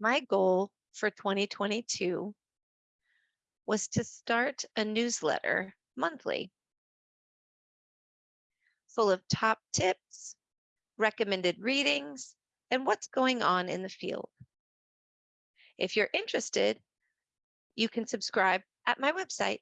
my goal for 2022 was to start a newsletter monthly full of top tips, recommended readings, and what's going on in the field. If you're interested, you can subscribe at my website.